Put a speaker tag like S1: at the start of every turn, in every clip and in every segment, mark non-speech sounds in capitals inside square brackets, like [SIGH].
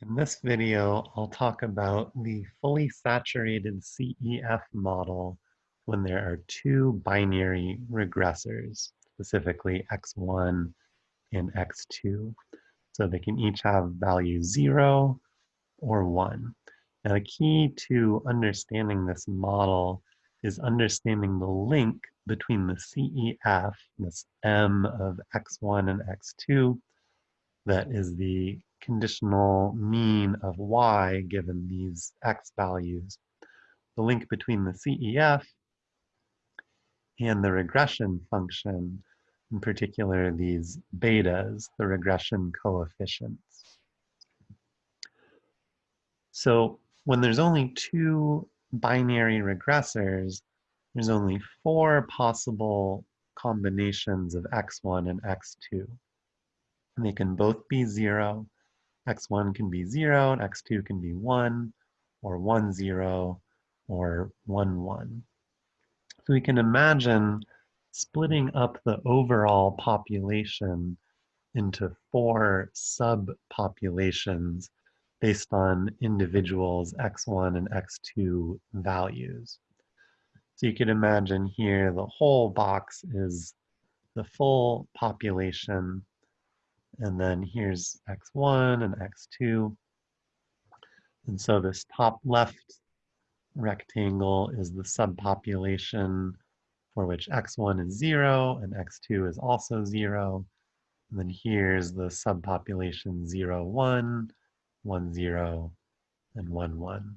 S1: In this video, I'll talk about the fully saturated CEF model when there are two binary regressors, specifically x1 and x2. So they can each have value 0 or 1. Now the key to understanding this model is understanding the link between the CEF, this M of x1 and x2, that is the conditional mean of y given these x values. The link between the CEF and the regression function, in particular these betas, the regression coefficients. So when there's only two binary regressors, there's only four possible combinations of x1 and x2. And they can both be zero, x1 can be 0, and x2 can be 1, or 1, 0, or 1, 1. So we can imagine splitting up the overall population into four subpopulations based on individuals x1 and x2 values. So you can imagine here the whole box is the full population and then here's x1 and x2. And so this top left rectangle is the subpopulation for which x1 is 0 and x2 is also 0. And then here's the subpopulation 0, 1, 1, 0, and 1, 1.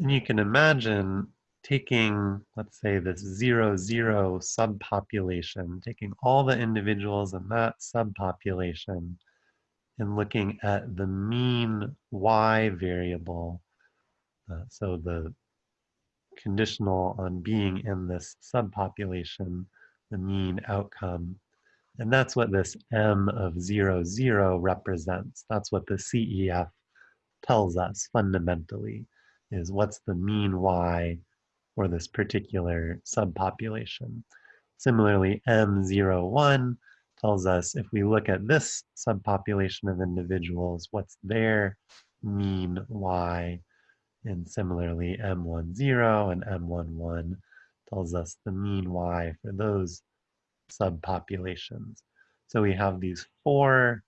S1: And you can imagine taking, let's say, this zero, zero subpopulation, taking all the individuals in that subpopulation and looking at the mean y variable, uh, so the conditional on being in this subpopulation, the mean outcome. And that's what this m of zero, zero represents. That's what the CEF tells us fundamentally, is what's the mean y for this particular subpopulation. Similarly, M01 tells us if we look at this subpopulation of individuals, what's their mean Y, and similarly M10 and M11 tells us the mean Y for those subpopulations. So we have these four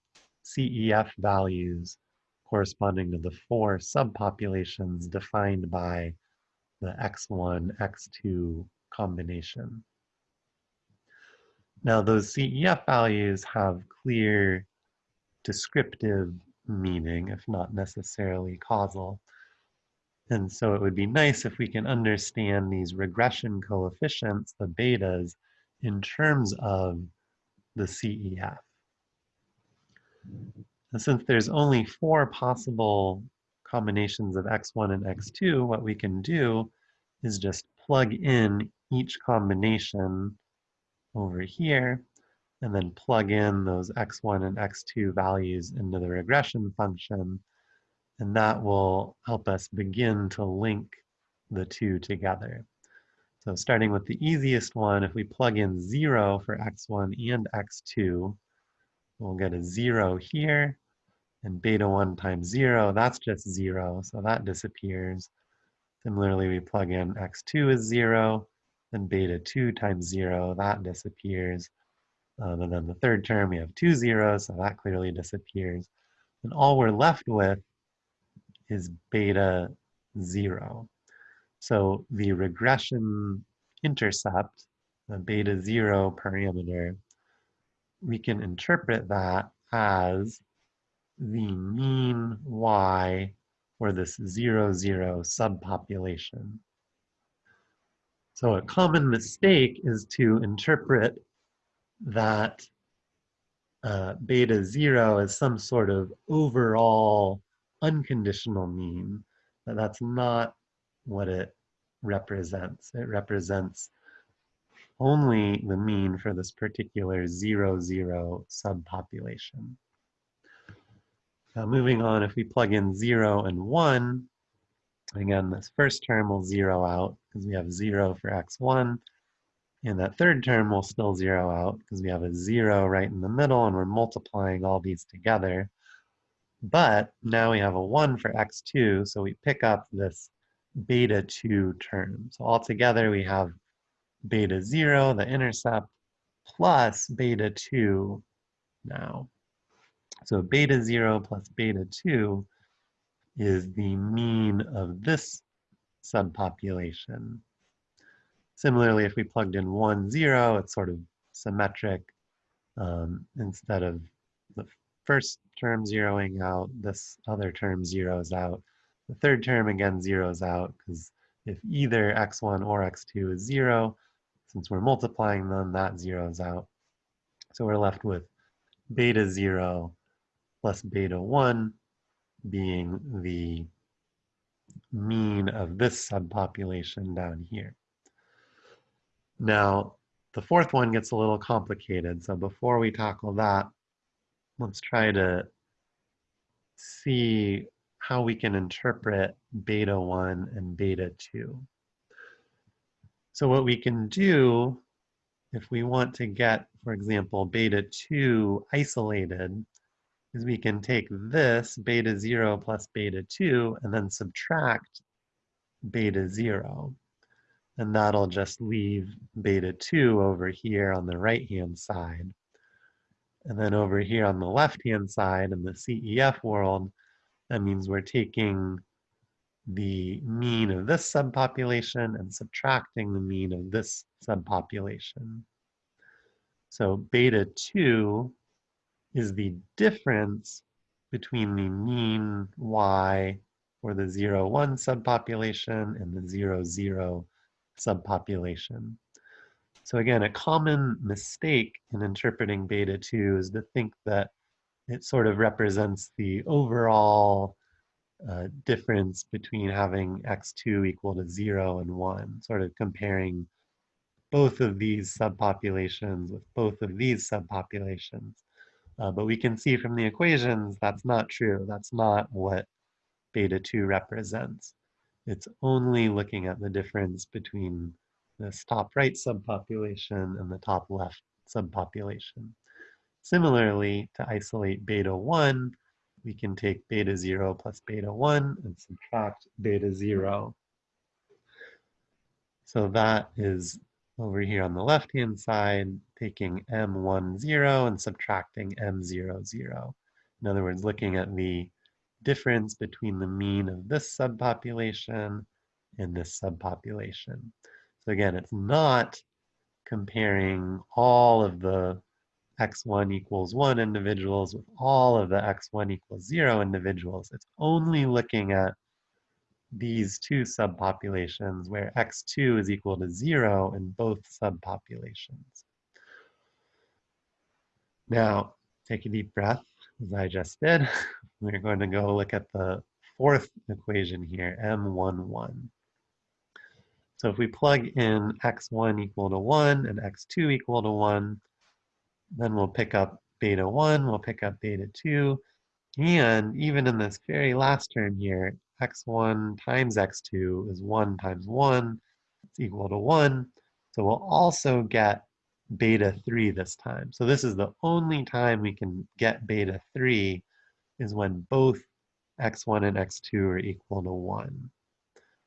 S1: CEF values corresponding to the four subpopulations defined by the x1, x2 combination. Now those CEF values have clear descriptive meaning, if not necessarily causal. And so it would be nice if we can understand these regression coefficients, the betas, in terms of the CEF. And since there's only four possible combinations of x1 and x2, what we can do is just plug in each combination over here, and then plug in those x1 and x2 values into the regression function, and that will help us begin to link the two together. So starting with the easiest one, if we plug in 0 for x1 and x2, we'll get a 0 here, and beta 1 times 0, that's just 0, so that disappears. Similarly, we plug in x2 is 0, then beta 2 times 0, that disappears. Um, and then the third term, we have two zeros, so that clearly disappears. And all we're left with is beta 0. So the regression intercept, the beta 0 parameter, we can interpret that as the mean y for this zero, zero subpopulation. So a common mistake is to interpret that uh, beta zero as some sort of overall unconditional mean. But that's not what it represents. It represents only the mean for this particular zero, zero subpopulation. Now moving on, if we plug in 0 and 1, again, this first term will zero out because we have 0 for x1. And that third term will still zero out because we have a 0 right in the middle and we're multiplying all these together. But now we have a 1 for x2, so we pick up this beta 2 term. So altogether we have beta 0, the intercept, plus beta 2 now. So beta 0 plus beta 2 is the mean of this subpopulation. Similarly, if we plugged in 1, 0, it's sort of symmetric. Um, instead of the first term zeroing out, this other term zeroes out. The third term, again, zeroes out, because if either x1 or x2 is 0, since we're multiplying them, that zeroes out. So we're left with beta 0 plus beta 1 being the mean of this subpopulation down here. Now, the fourth one gets a little complicated, so before we tackle that, let's try to see how we can interpret beta 1 and beta 2. So what we can do, if we want to get, for example, beta 2 isolated, is we can take this beta 0 plus beta 2 and then subtract beta 0. And that'll just leave beta 2 over here on the right-hand side. And then over here on the left-hand side in the CEF world, that means we're taking the mean of this subpopulation and subtracting the mean of this subpopulation. So beta 2 is the difference between the mean y for the 0, 1 subpopulation and the 0, 0 subpopulation. So again, a common mistake in interpreting beta 2 is to think that it sort of represents the overall uh, difference between having x2 equal to 0 and 1, sort of comparing both of these subpopulations with both of these subpopulations. Uh, but we can see from the equations that's not true. That's not what beta 2 represents. It's only looking at the difference between this top right subpopulation and the top left subpopulation. Similarly, to isolate beta 1, we can take beta 0 plus beta 1 and subtract beta 0. So that is over here on the left-hand side, taking m1, 0 and subtracting m0, 0. In other words, looking at the difference between the mean of this subpopulation and this subpopulation. So again, it's not comparing all of the x1 equals 1 individuals with all of the x1 equals 0 individuals. It's only looking at these two subpopulations where x2 is equal to 0 in both subpopulations. Now, take a deep breath, as I just did. [LAUGHS] We're going to go look at the fourth equation here, m11. So if we plug in x1 equal to 1 and x2 equal to 1, then we'll pick up beta 1, we'll pick up beta 2, and even in this very last term here, x1 times x2 is 1 times 1, it's equal to 1. So we'll also get beta 3 this time. So this is the only time we can get beta 3 is when both x1 and x2 are equal to 1.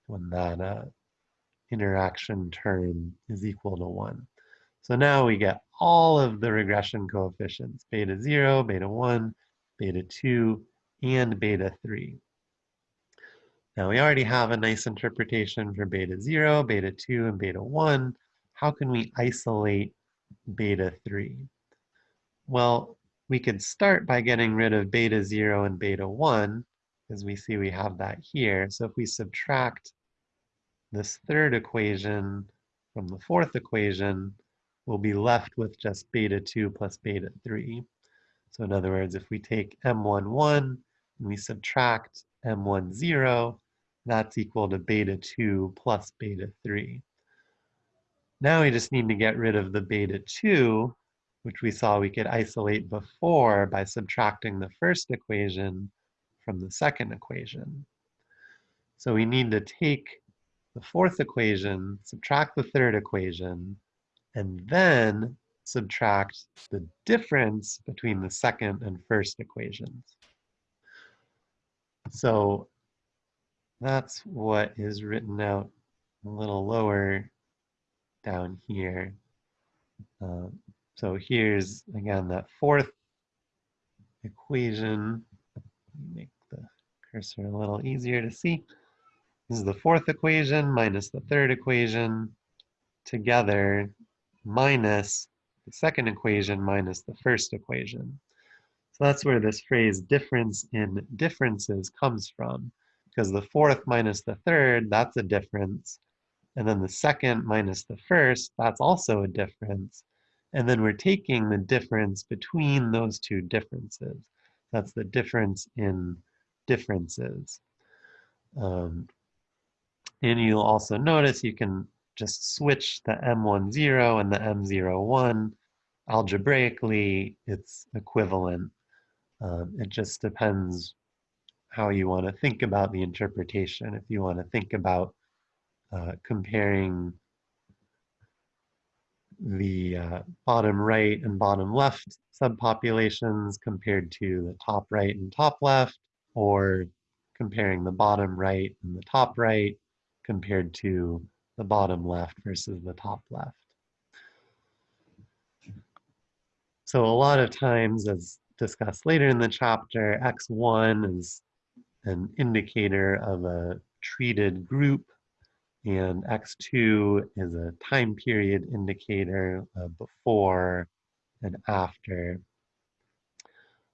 S1: When that uh, interaction term is equal to 1. So now we get all of the regression coefficients, beta 0, beta 1, beta 2, and beta 3. Now we already have a nice interpretation for beta 0, beta 2, and beta 1. How can we isolate beta 3? Well, we could start by getting rid of beta 0 and beta 1, as we see we have that here. So if we subtract this third equation from the fourth equation, we'll be left with just beta 2 plus beta 3. So in other words, if we take m11 and we subtract m10, that's equal to beta 2 plus beta 3. Now we just need to get rid of the beta 2, which we saw we could isolate before by subtracting the first equation from the second equation. So we need to take the fourth equation, subtract the third equation, and then subtract the difference between the second and first equations. So that's what is written out a little lower down here. Uh, so here's, again, that fourth equation. Make the cursor a little easier to see. This is the fourth equation minus the third equation together minus the second equation minus the first equation. So that's where this phrase difference in differences comes from because the fourth minus the third, that's a difference. And then the second minus the first, that's also a difference. And then we're taking the difference between those two differences. That's the difference in differences. Um, and you'll also notice you can just switch the M10 and the M01. Algebraically, it's equivalent. Um, it just depends how you want to think about the interpretation. If you want to think about uh, comparing the uh, bottom right and bottom left subpopulations compared to the top right and top left, or comparing the bottom right and the top right compared to the bottom left versus the top left. So a lot of times, as discussed later in the chapter, X1 is an indicator of a treated group, and X2 is a time period indicator uh, before and after.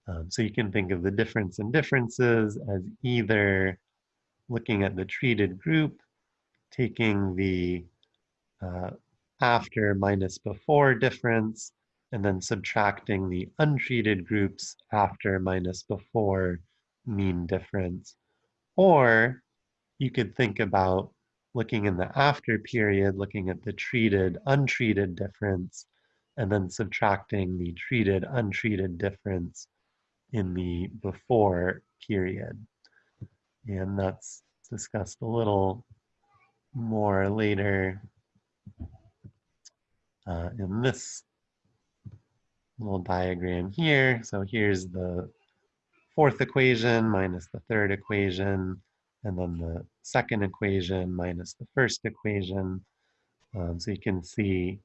S1: Um, so you can think of the difference in differences as either looking at the treated group, taking the uh, after minus before difference, and then subtracting the untreated groups after minus before mean difference. Or you could think about looking in the after period, looking at the treated, untreated difference, and then subtracting the treated, untreated difference in the before period. And that's discussed a little more later uh, in this little diagram here. So here's the fourth equation minus the third equation, and then the second equation minus the first equation. Um, so you can see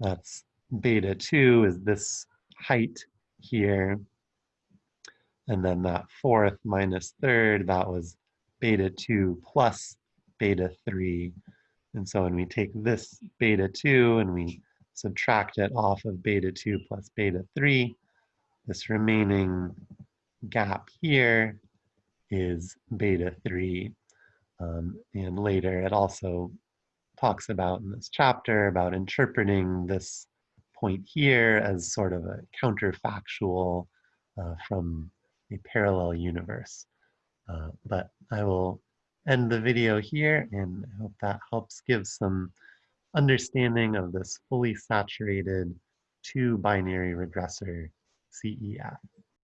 S1: that's beta 2 is this height here. And then that fourth minus third, that was beta 2 plus beta 3. And so when we take this beta 2 and we subtract it off of beta 2 plus beta 3, this remaining gap here is beta 3. Um, and later it also talks about in this chapter about interpreting this point here as sort of a counterfactual uh, from a parallel universe. Uh, but I will end the video here and I hope that helps give some understanding of this fully saturated two binary regressor CEF.